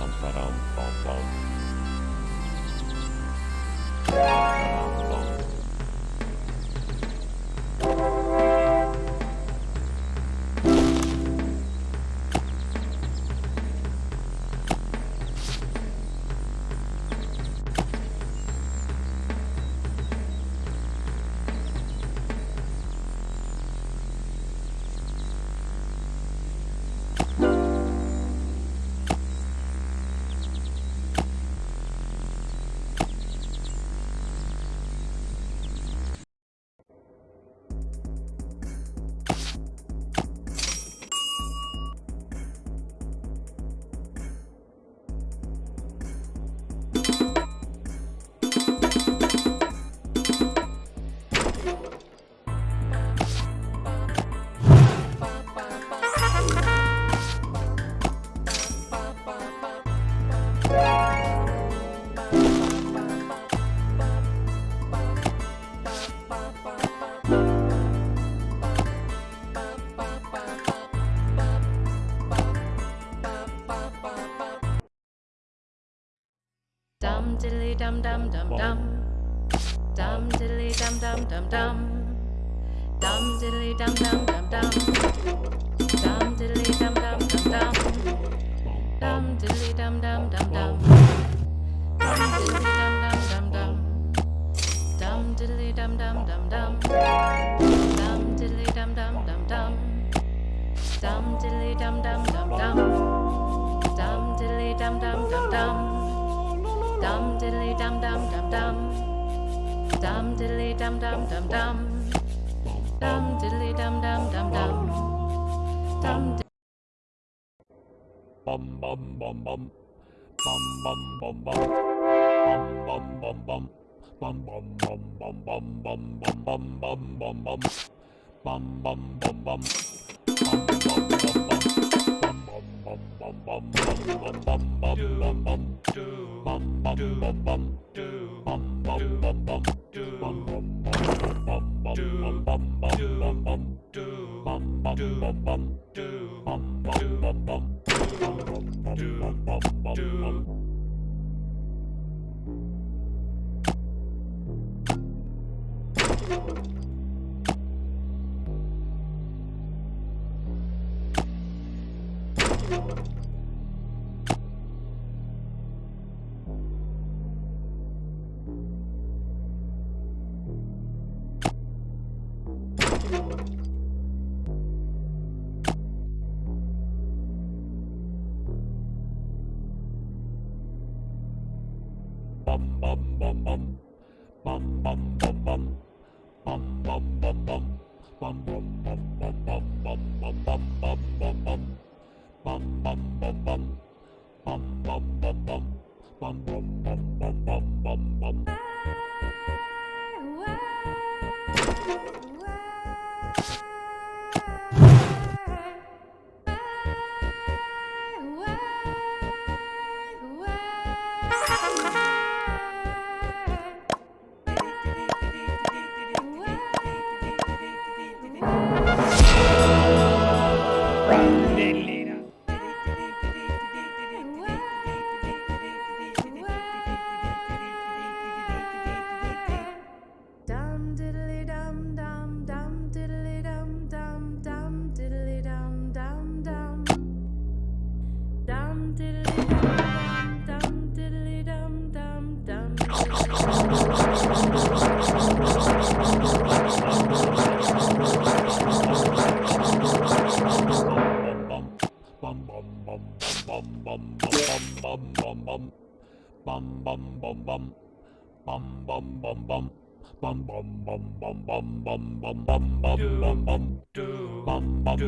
pam, pam, pam, pam. Dum diddly dum dum dum dum. Dum diddly dum dum dum dum. Dum diddly dum dum dum dum. Dum diddly dum dum dum dum. Dum diddly dum dum dum dum. Dum diddly dum dum dum dum. Dum diddly dum dum dum dum. Dum diddly dum dum dum dum. Dum diddly dum dum dum dum. Dum diddly dum dum dum dum. Dum diddly dum dum dum dum. Dum diddly dum dum dum dum. Dum diddly dum dum dum dum. Dum Bum bum bum bum. Bum bum bum bum. Bum bum bum bum. Bum bum bum bum bum bum bum bum bum bum bum. Bum bum bum bum. Bum bum bum bum do bum bum bum bum bum bum bum bum bum bum. Bum bum bum bum. Bum bum bum bum. Bum bum bum bum bum bum bum bum bum bum. Bum bum bum bum. Bum bum bum bum. Bum Bum bum bum bum. Bum bum bum bum. Bum bum bum bum bum bum bum bum bum bum bum. Bum bum.